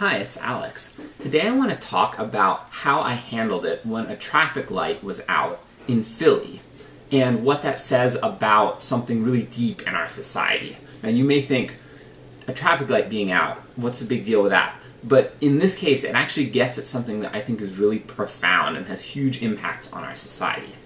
Hi, it's Alex. Today I want to talk about how I handled it when a traffic light was out in Philly and what that says about something really deep in our society. And you may think, a traffic light being out, what's the big deal with that? But in this case, it actually gets at something that I think is really profound and has huge impacts on our society.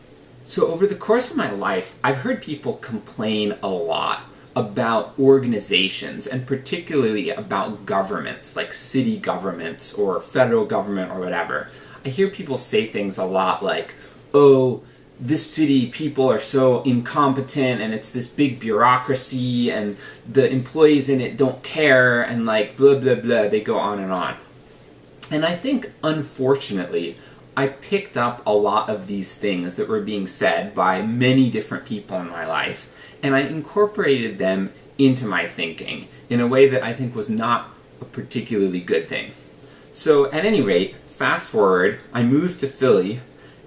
So over the course of my life, I've heard people complain a lot about organizations, and particularly about governments, like city governments or federal government or whatever. I hear people say things a lot like, oh, this city people are so incompetent and it's this big bureaucracy and the employees in it don't care and like blah blah blah, they go on and on. And I think, unfortunately, I picked up a lot of these things that were being said by many different people in my life, and I incorporated them into my thinking in a way that I think was not a particularly good thing. So, at any rate, fast forward, I moved to Philly,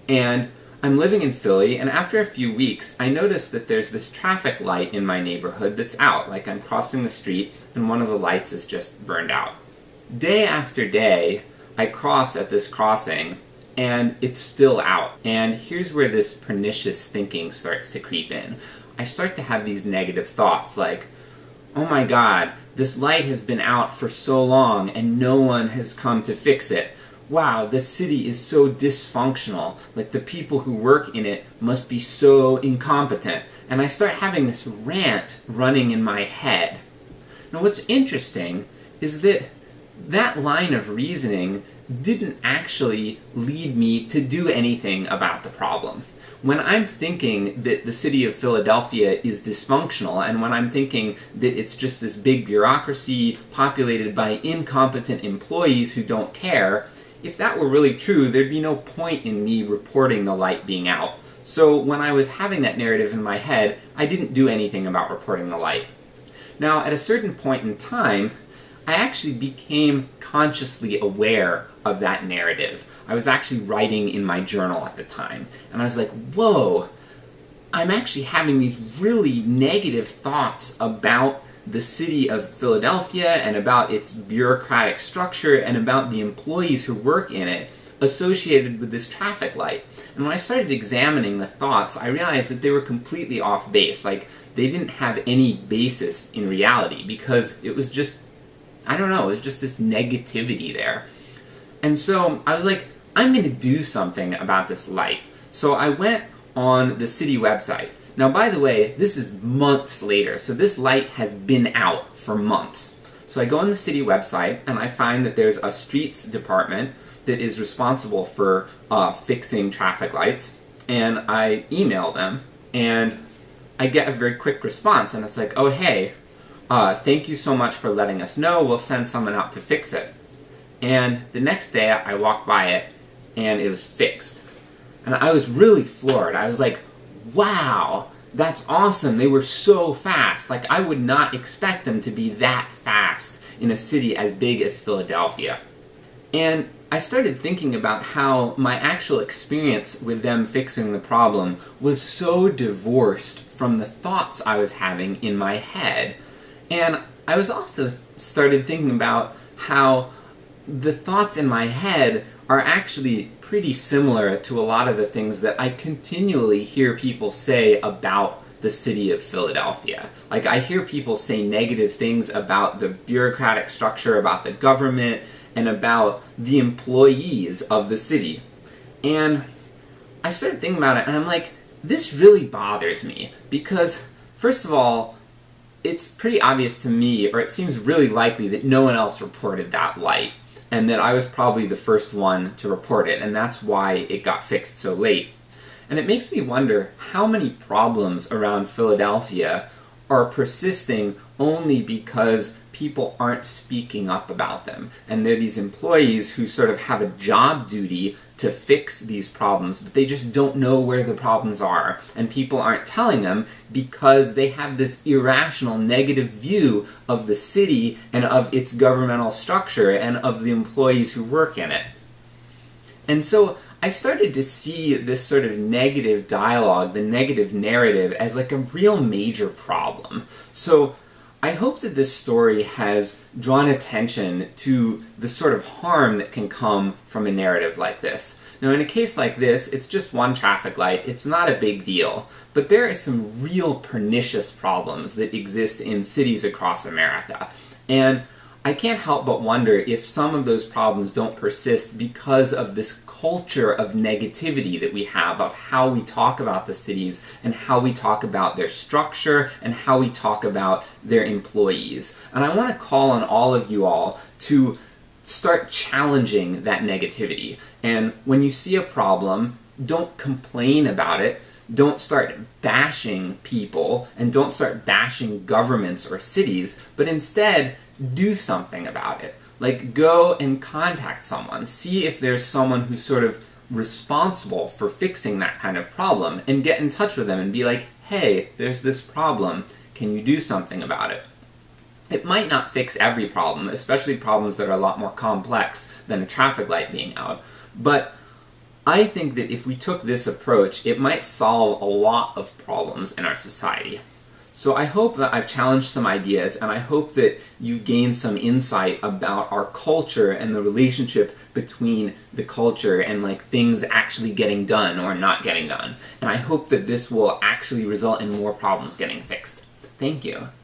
and I'm living in Philly, and after a few weeks, I notice that there's this traffic light in my neighborhood that's out, like I'm crossing the street, and one of the lights is just burned out. Day after day, I cross at this crossing, and it's still out. And here's where this pernicious thinking starts to creep in. I start to have these negative thoughts like, oh my god, this light has been out for so long and no one has come to fix it. Wow, this city is so dysfunctional. Like the people who work in it must be so incompetent. And I start having this rant running in my head. Now what's interesting is that that line of reasoning didn't actually lead me to do anything about the problem. When I'm thinking that the city of Philadelphia is dysfunctional, and when I'm thinking that it's just this big bureaucracy populated by incompetent employees who don't care, if that were really true, there'd be no point in me reporting the light being out. So when I was having that narrative in my head, I didn't do anything about reporting the light. Now, at a certain point in time, I actually became consciously aware of that narrative. I was actually writing in my journal at the time, and I was like, whoa, I'm actually having these really negative thoughts about the city of Philadelphia and about its bureaucratic structure and about the employees who work in it associated with this traffic light. And when I started examining the thoughts, I realized that they were completely off base. Like, they didn't have any basis in reality because it was just I don't know, it was just this negativity there. And so I was like, I'm going to do something about this light. So I went on the city website. Now, by the way, this is months later, so this light has been out for months. So I go on the city website and I find that there's a streets department that is responsible for uh, fixing traffic lights, and I email them, and I get a very quick response, and it's like, oh hey, uh, thank you so much for letting us know, we'll send someone out to fix it. And the next day I walked by it, and it was fixed. And I was really floored. I was like, wow, that's awesome, they were so fast. Like, I would not expect them to be that fast in a city as big as Philadelphia. And I started thinking about how my actual experience with them fixing the problem was so divorced from the thoughts I was having in my head and I was also started thinking about how the thoughts in my head are actually pretty similar to a lot of the things that I continually hear people say about the city of Philadelphia. Like, I hear people say negative things about the bureaucratic structure, about the government, and about the employees of the city. And I started thinking about it, and I'm like, this really bothers me, because, first of all, it's pretty obvious to me, or it seems really likely, that no one else reported that light, and that I was probably the first one to report it, and that's why it got fixed so late. And it makes me wonder how many problems around Philadelphia are persisting only because people aren't speaking up about them. And they're these employees who sort of have a job duty to fix these problems, but they just don't know where the problems are. And people aren't telling them because they have this irrational negative view of the city and of its governmental structure and of the employees who work in it. And so I started to see this sort of negative dialogue, the negative narrative, as like a real major problem. So I hope that this story has drawn attention to the sort of harm that can come from a narrative like this. Now in a case like this, it's just one traffic light, it's not a big deal, but there are some real pernicious problems that exist in cities across America. And I can't help but wonder if some of those problems don't persist because of this culture of negativity that we have of how we talk about the cities and how we talk about their structure and how we talk about their employees. And I want to call on all of you all to start challenging that negativity. And when you see a problem, don't complain about it. Don't start bashing people and don't start bashing governments or cities, but instead do something about it. Like, go and contact someone. See if there's someone who's sort of responsible for fixing that kind of problem, and get in touch with them and be like, hey, there's this problem, can you do something about it? It might not fix every problem, especially problems that are a lot more complex than a traffic light being out, but I think that if we took this approach, it might solve a lot of problems in our society. So I hope that I've challenged some ideas, and I hope that you've gained some insight about our culture and the relationship between the culture and like things actually getting done or not getting done. And I hope that this will actually result in more problems getting fixed. Thank you.